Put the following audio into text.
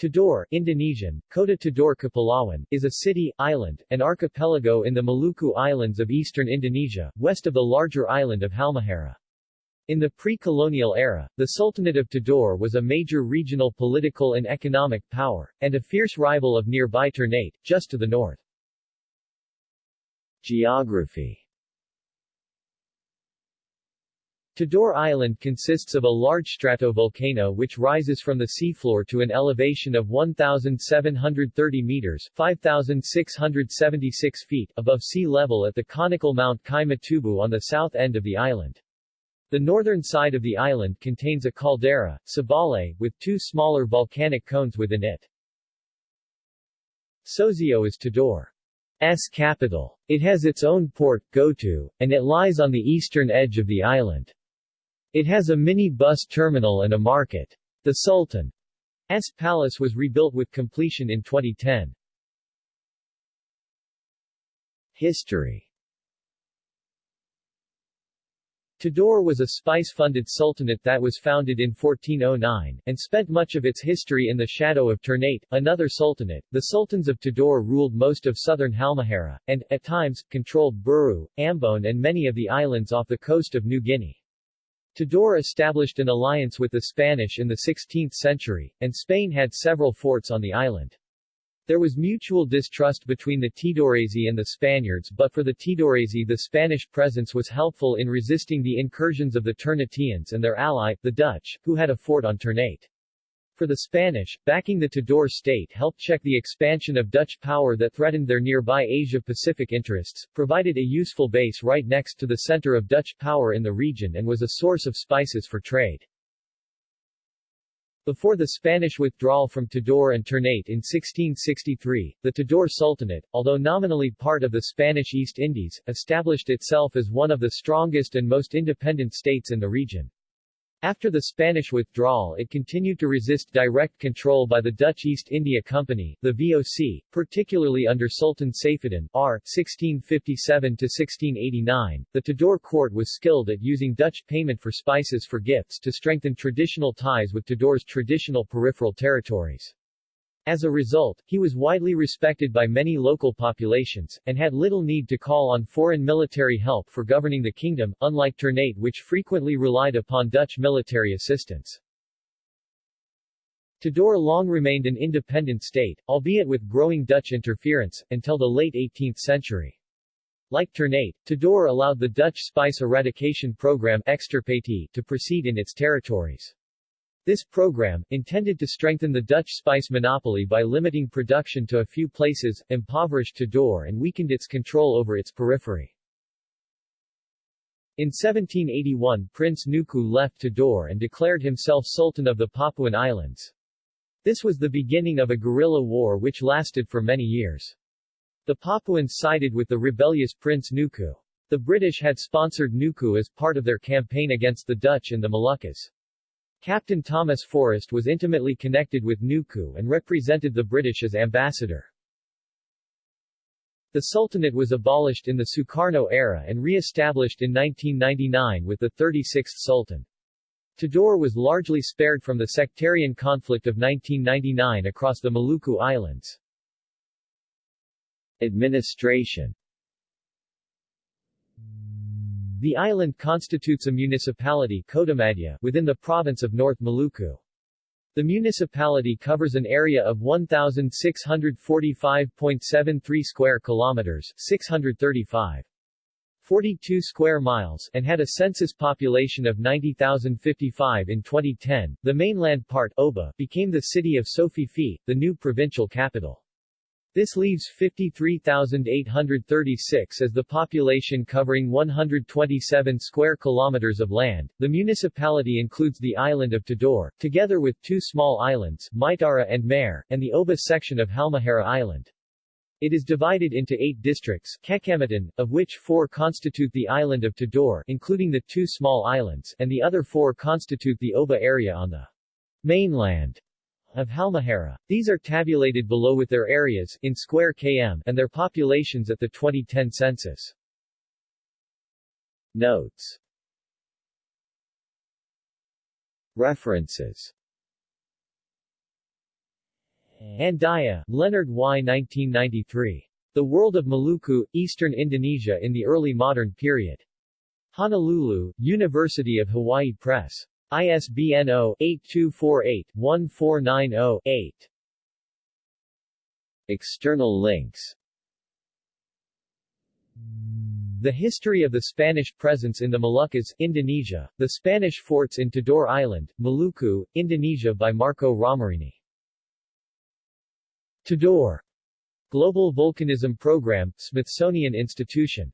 Tidore Indonesian, Kota Tidore Kepulauan, is a city, island, and archipelago in the Maluku Islands of eastern Indonesia, west of the larger island of Halmahera. In the pre-colonial era, the Sultanate of Tidore was a major regional political and economic power, and a fierce rival of nearby Ternate, just to the north. Geography Tidore Island consists of a large stratovolcano which rises from the seafloor to an elevation of 1,730 meters 5,676 feet above sea level at the conical Mount Kai-Matubu on the south end of the island. The northern side of the island contains a caldera, Sabale, with two smaller volcanic cones within it. Soasio is Tidore's capital. It has its own port, Gotu, and it lies on the eastern edge of the island. It has a mini-bus terminal and a market. The Sultan's palace was rebuilt with completion in 2010. History Tidore was a spice-funded sultanate that was founded in 1409, and spent much of its history in the shadow of Ternate, another sultanate. The sultans of Tidore ruled most of southern Halmahera, and, at times, controlled Buru, Ambon and many of the islands off the coast of New Guinea. Tidore established an alliance with the Spanish in the 16th century, and Spain had several forts on the island. There was mutual distrust between the Tidorese and the Spaniards but for the Tidorese the Spanish presence was helpful in resisting the incursions of the Ternateans and their ally, the Dutch, who had a fort on Ternate. For the Spanish, backing the Tidore state helped check the expansion of Dutch power that threatened their nearby Asia-Pacific interests, provided a useful base right next to the center of Dutch power in the region and was a source of spices for trade. Before the Spanish withdrawal from Tidore and Ternate in 1663, the Tidore Sultanate, although nominally part of the Spanish East Indies, established itself as one of the strongest and most independent states in the region. After the Spanish withdrawal it continued to resist direct control by the Dutch East India Company, the VOC, particularly under Sultan Saifuddin R. 1657-1689. The Tidore court was skilled at using Dutch payment for spices for gifts to strengthen traditional ties with Tidore's traditional peripheral territories. As a result, he was widely respected by many local populations, and had little need to call on foreign military help for governing the kingdom, unlike Ternate which frequently relied upon Dutch military assistance. Tidore long remained an independent state, albeit with growing Dutch interference, until the late 18th century. Like Ternate, Tidore allowed the Dutch spice eradication program to proceed in its territories. This program, intended to strengthen the Dutch spice monopoly by limiting production to a few places, impoverished Tidore and weakened its control over its periphery. In 1781 Prince Nuku left Tidore and declared himself Sultan of the Papuan Islands. This was the beginning of a guerrilla war which lasted for many years. The Papuans sided with the rebellious Prince Nuku. The British had sponsored Nuku as part of their campaign against the Dutch in the Moluccas. Captain Thomas Forrest was intimately connected with Nuku and represented the British as ambassador. The Sultanate was abolished in the Sukarno era and re-established in 1999 with the 36th Sultan. Tidore was largely spared from the sectarian conflict of 1999 across the Maluku Islands. Administration the island constitutes a municipality Kotamadya within the province of North Maluku. The municipality covers an area of 1645.73 square kilometers, 635 42 square miles and had a census population of 90,055 in 2010. The mainland part Oba became the city of Sofifi, the new provincial capital. This leaves 53,836 as the population covering 127 square kilometers of land. The municipality includes the island of Tidore, together with two small islands, Maitara and Mare, and the Oba section of Halmahera Island. It is divided into eight districts Kecamatan, of which four constitute the island of Tidore including the two small islands, and the other four constitute the Oba area on the mainland of Halmahera. These are tabulated below with their areas in square km and their populations at the 2010 census. Notes References Andaya, Leonard Y. 1993. The World of Maluku, Eastern Indonesia in the Early Modern Period. Honolulu, University of Hawaii Press. ISBN 0-8248-1490-8. External links The History of the Spanish Presence in the Moluccas, Indonesia, The Spanish Forts in Tidore Island, Maluku, Indonesia by Marco Ramerini. Tidore Global Volcanism Program, Smithsonian Institution